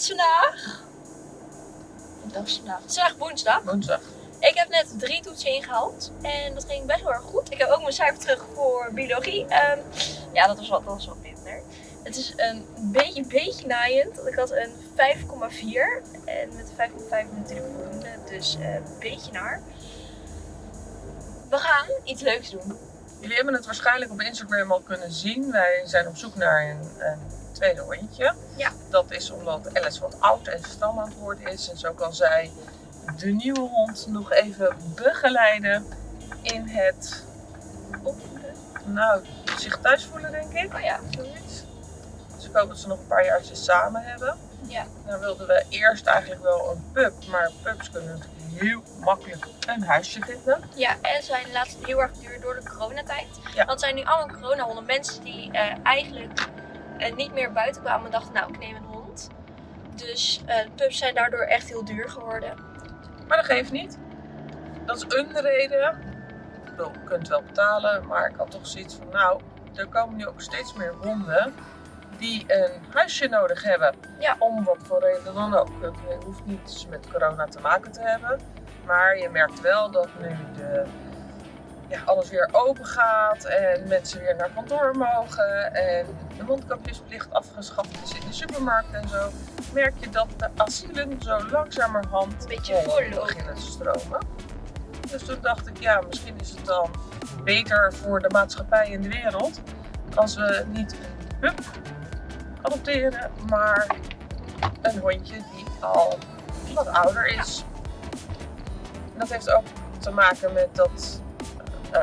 is vandaag? Dag is vandaag? Het is vandaag woensdag. Woensdag. Ik heb net drie toetsen ingehaald en dat ging best wel erg goed. Ik heb ook mijn cijfer terug voor biologie. Ehm, ja, dat was, wat, dat was wat minder. Het is een beetje, beetje naaiend. want Ik had een 5,4 en met 5,5 natuurlijk voldoende, dus eh, een beetje naar. We gaan iets leuks doen. Jullie hebben het waarschijnlijk op Instagram al kunnen zien. Wij zijn op zoek naar een, een tweede hondje. Ja. Dat is omdat Alice wat oud en stram aan het worden is. En zo kan zij de nieuwe hond nog even begeleiden in het, Opvoeden. nou, zich thuis voelen denk ik. Oh ja. Zoiets. Dus ik hoop dat ze nog een paar jaartjes samen hebben. Ja. Dan wilden we eerst eigenlijk wel een pup. Maar pups kunnen natuurlijk heel makkelijk een huisje vinden. Ja, en zijn laatst heel erg duur door de coronatijd. Ja. Want zijn nu allemaal coronahonden. Mensen die eh, eigenlijk eh, niet meer buiten kwamen en dachten, nou ik neem een hond. Dus de pups zijn daardoor echt heel duur geworden. Maar dat geeft niet. Dat is een reden. Ik bedoel, je kunt wel betalen, maar ik had toch zoiets van, nou, er komen nu ook steeds meer honden die een huisje nodig hebben. Ja. Om wat voor reden dan ook. Het hoeft niet met corona te maken te hebben. Maar je merkt wel dat nu de, ja, alles weer open gaat en mensen weer naar kantoor mogen en de mondkapjesplicht afgeschaft is in de supermarkt en zo. Merk je dat de asielen zo langzamerhand Een beetje vollopen. beginnen te stromen. Dus toen dacht ik, ja, misschien is het dan beter voor de maatschappij en de wereld als we niet een pup adopteren, maar een hondje die al wat ouder is. En dat heeft ook te maken met dat. Uh,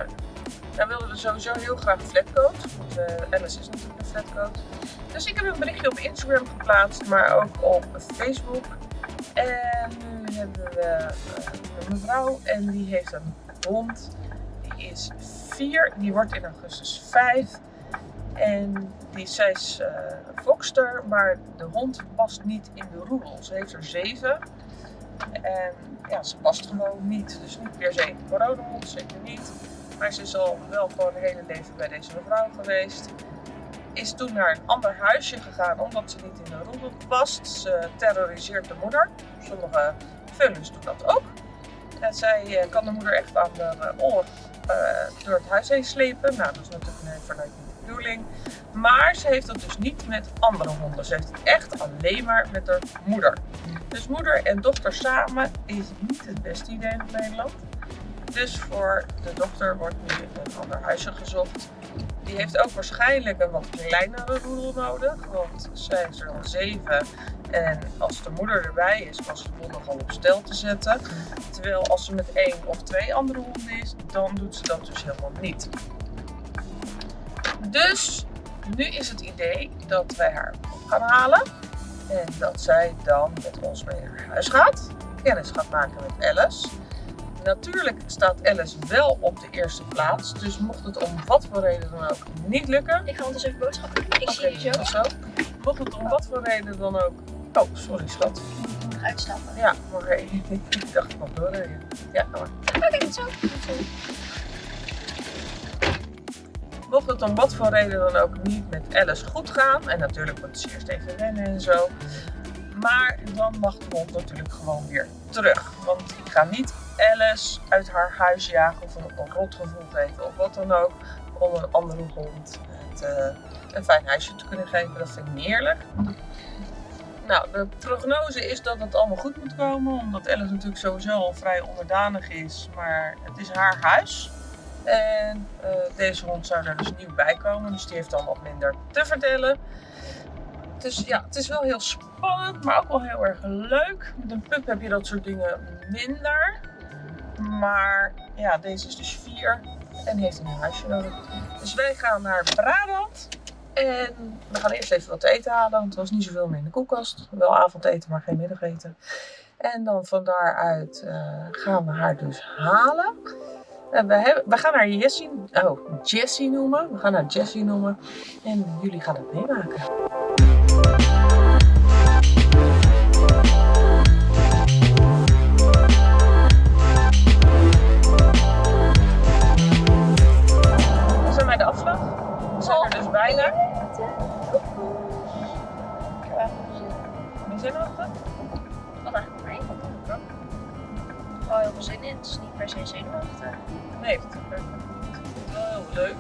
nou wilden we sowieso heel graag flatcoat. Want uh, Alice is natuurlijk een flatcoat. Dus ik heb een berichtje op Instagram geplaatst, maar ook op Facebook. En nu hebben we uh, een mevrouw en die heeft een hond. Die is vier, die wordt in augustus vijf. En die, zij is uh, fokster, maar de hond past niet in de roedel. Ze heeft er zeven. En ja, ze past gewoon niet. Dus niet per se een coronahond, zeker niet. Maar ze is al wel gewoon haar hele leven bij deze mevrouw geweest. Is toen naar een ander huisje gegaan omdat ze niet in de roedel past. Ze terroriseert de moeder. Sommige vullens doen dat ook. En zij uh, kan de moeder echt aan de oor uh, door het huis heen slepen. Nou, dat is natuurlijk nee, vanuit de bedoeling. Maar ze heeft dat dus niet met andere honden. Ze heeft het echt alleen maar met haar moeder. Dus moeder en dochter samen is niet het beste idee in Nederland. Dus voor de dochter wordt nu een ander huisje gezocht. Die heeft ook waarschijnlijk een wat kleinere roedel nodig. Want zij is er al zeven. En als de moeder erbij is, was ze nog al op stel te zetten. Terwijl als ze met één of twee andere honden is, dan doet ze dat dus helemaal niet. Dus nu is het idee dat wij haar op gaan halen. En dat zij dan met ons mee naar huis gaat. Kennis gaat maken met Alice. Natuurlijk staat Alice wel op de eerste plaats. Dus mocht het om wat voor reden dan ook niet lukken. Ik ga ondertussen even boodschappen doen. Ik zie je zo. zo. Mocht het om wat voor reden dan ook. Oh, sorry schat. Ik moet uitstappen. Ja, maar ik dacht ik nog doorrijden. Ja, maar. Oké, okay, zo. Mocht het om wat voor reden dan ook niet met Alice goed gaan. En natuurlijk moet ze eerst even rennen en zo. Maar dan mag de hond natuurlijk gewoon weer terug. Want ik ga niet Alice uit haar huis jagen of een, een rotgevoel geven of wat dan ook. Om een andere hond het, uh, een fijn huisje te kunnen geven. Dat vind ik niet eerlijk. Nou, de prognose is dat het allemaal goed moet komen. Omdat Alice natuurlijk sowieso al vrij onderdanig is. Maar het is haar huis. En uh, deze hond zou er dus nieuw bij komen. Dus die heeft dan wat minder te vertellen. Dus ja, het is wel heel spannend, maar ook wel heel erg leuk. Met een pup heb je dat soort dingen minder. Maar ja, deze is dus vier en heeft een huisje nodig. Dus wij gaan naar Brabant. En we gaan eerst even wat te eten halen, want er was niet zoveel meer in de koelkast. Wel avondeten, maar geen middageten. En dan van daaruit uh, gaan we haar dus halen. En we, hebben, we gaan haar Jessie, oh, Jessie noemen. We gaan haar Jessie noemen. En jullie gaan het meemaken. De afslag. We zijn er dus bijna. Wie zijn zenuwachtig? Wat eigenlijk mij. Ik. Wel heel veel zin in. Het is niet per se zenuwachtig. Nee, het wel heel leuk.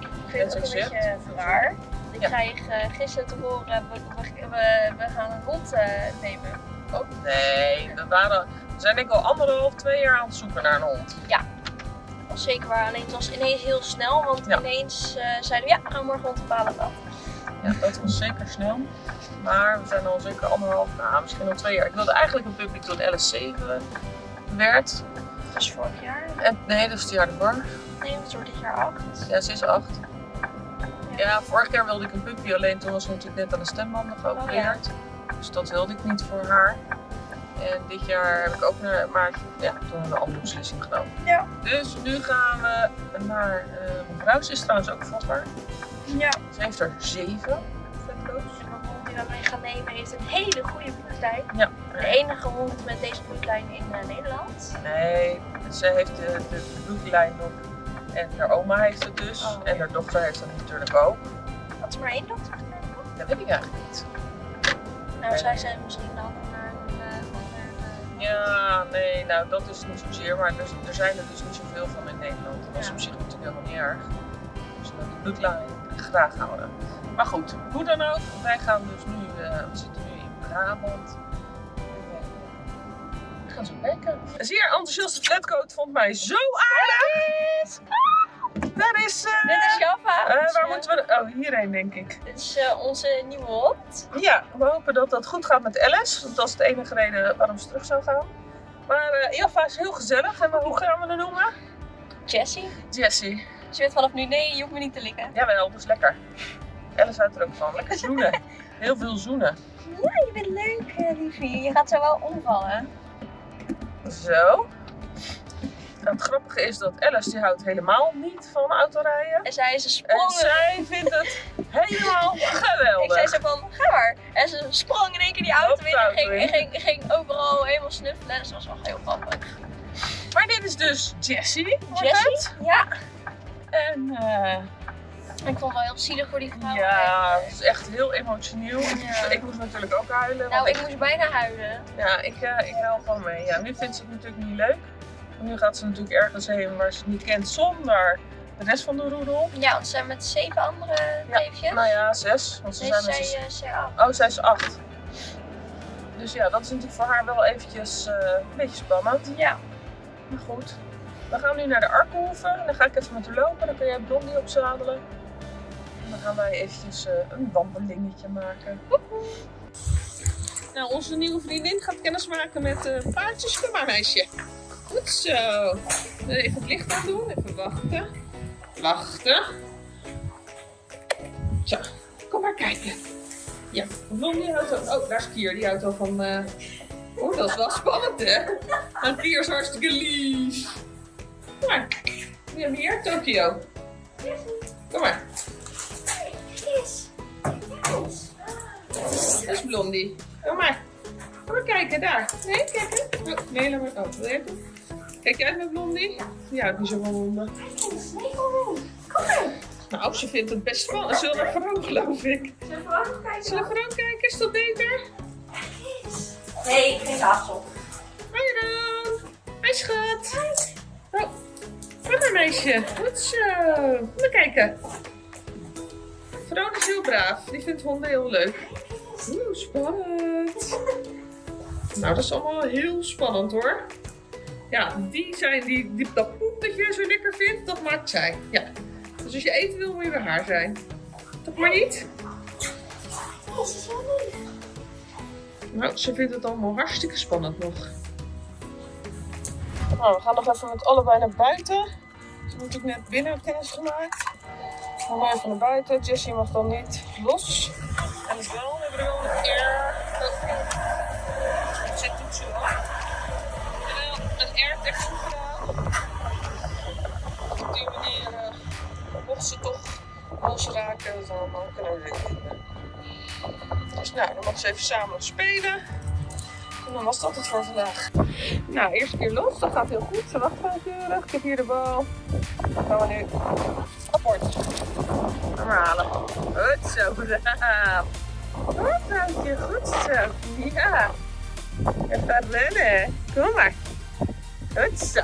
Ik vind het ook een beetje veel raar. Ik Ja. kreeg eh, gisteren te horen, we, we, we, we gaan een hond eh, nemen. Oh, nee, we, waren, we zijn denk ik al anderhalf, twee jaar aan het zoeken naar een hond. Dat was zeker waar, alleen het was ineens heel snel, want Ja. ineens eh, zeiden we ja, we gaan morgen hond bepalen dat. Ja, dat was zeker snel. Maar we zijn al zeker anderhalf, nou misschien al twee jaar. Ik wilde eigenlijk een puppy toen Alice 7 werd. Dat was vorig jaar. En, nee, dat is het jaar ervoor. Nee, het wordt dit jaar acht. Ja, ze is acht. Ja, vorig jaar wilde ik een puppy, alleen toen was ze natuurlijk net aan de stembanden geopereerd. Dus dat wilde ik niet voor haar. En dit jaar heb ik ook naar, maar ja, toen hebben we een andere beslissing genomen. Ja. Dus nu gaan we naar, mijn vrouw ze is trouwens ook vatbaar. Ja. Ze heeft er zeven vetkoos. En de hond die we mee gaan nemen heeft een hele goede bloedlijn. Ja. De enige hond met deze bloedlijn in eh, Nederland. Nee, ze heeft de, de bloedlijn nog. En haar oma heeft het dus. Oh. En haar dochter heeft het natuurlijk ook. Had ze maar één dochter? Dat weet ik eigenlijk niet. Nou, zij zijn misschien dan Ja, nee, nou dat is niet zozeer. Maar er, er zijn er dus niet zoveel van in Nederland. Dat is Ja. op zich natuurlijk helemaal niet erg. Dus we die bloedlijn graag houden. Maar goed, hoe dan ook. Wij gaan dus nu, eh, we zitten nu in Brabant. We gaan zo kijken. Een zeer enthousiaste flatcoat vond mij zo aardig. Daar is... eh, Dit is Java. eh, Dus, waar moeten we... Oh, hierheen denk ik. Dit is eh, onze nieuwe hond. Ja, we hopen dat dat goed gaat met Alice. Want dat is de enige reden waarom ze terug zou gaan. Maar Jaffa is heel gezellig. En hoe gaan we haar noemen? Jessie. Jessie. Ze weet vanaf nu, nee, je hoeft me niet te likken. Jawel, dat is lekker. Alice houdt er ook van. Lekker zoenen. Heel veel zoenen. Ja, je bent leuk, liefie. Je gaat zo wel omvallen. Zo. Het grappige is dat Alice die houdt helemaal niet van autorijden. En zij is een En sprong. zij vindt het helemaal Ik zei geweldig. zo van, ga maar. En ze sprong in één keer die auto in en ging, in. ging, ging overal helemaal snuffelen. Dus dat was wel heel grappig. Maar dit is dus Jessie. Jessie? Ja. En eh, Ik vond het wel heel zielig voor die vrouw. ja, het is echt heel emotioneel. Ja. Ik moest natuurlijk ook huilen. Nou, ik moest bijna huilen. Ja, ik, eh ik huil gewoon mee. Ja, nu vindt ze het natuurlijk niet leuk. Nu gaat ze natuurlijk ergens heen waar ze het niet kent zonder de rest van de roedel. Ja, want ze zijn met zeven andere Ja, neefjes. Nou ja, zes. Want ze Nee, zijn zij, dus... eh, zij af. Oh, zij is acht. Dus ja, dat is natuurlijk voor haar wel eventjes eh, een beetje spannend. Ja. Maar goed. We gaan nu naar de Arkenhoeve. Dan ga ik even met haar lopen. Dan kun jij Blondie opzadelen. En dan gaan wij eventjes eh, een wandelingetje maken. Nou, onze nieuwe vriendin gaat kennis maken met uh, paardjes. Kom maar, meisje. Goed zo. Even het licht aan doen. Even wachten. Wachten. Zo, kom maar kijken. Ja, Blondie houdt al... Oh, daar is Kier. Die houdt van... eh, Oh, dat is wel spannend, hè? En Kier is hartstikke lief. Kom maar. Wie hebben we hier? Tokio. Kom maar. Dat is Blondie. Kom maar. Kom maar kijken, daar. Nee, kijk. Oh, nee, laat maar. Oh, wil je? Kijk jij uit met Blondie? Die houdt niet zo van honden. Nou, ze vindt het best spannend. Zullen we naar geloof ik. Zullen we vrouw kijken? Is dat beter? Nee, geen tafel. Hoi dan. Hi schat. Oh, kom maar meisje. Goed zo. Kom maar kijken. Vrouw is heel braaf. Die vindt honden heel leuk. Oeh, spannend. Nou, dat is allemaal heel spannend hoor. Ja, die zijn die, die dat poep dat je zo lekker vindt, dat maakt zij. Ja. Dus als je eten wil, moet je bij haar zijn. Toch maar niet? Nou, ze vindt het allemaal hartstikke spannend nog. Nou, we gaan nog even met allebei naar buiten. Ze hebben natuurlijk net binnen kennis gemaakt. We gaan even naar buiten. Jessie mag dan niet los. En het wel, we hebben er wel een air... mocht ze toch losraken, dan kunnen we weer vinden. Dus nou, dan mag ze even samen spelen. En dan was dat het voor vandaag. Nou, eerste keer los. Dat gaat heel goed. Ze wacht keurig. Ik heb hier de bal. Dan gaan we nu apport. Ga maar halen. Goed zo. braaf. Goed, Houtje. Goed zo. Ja. Even rennen. Kom maar. Goed zo.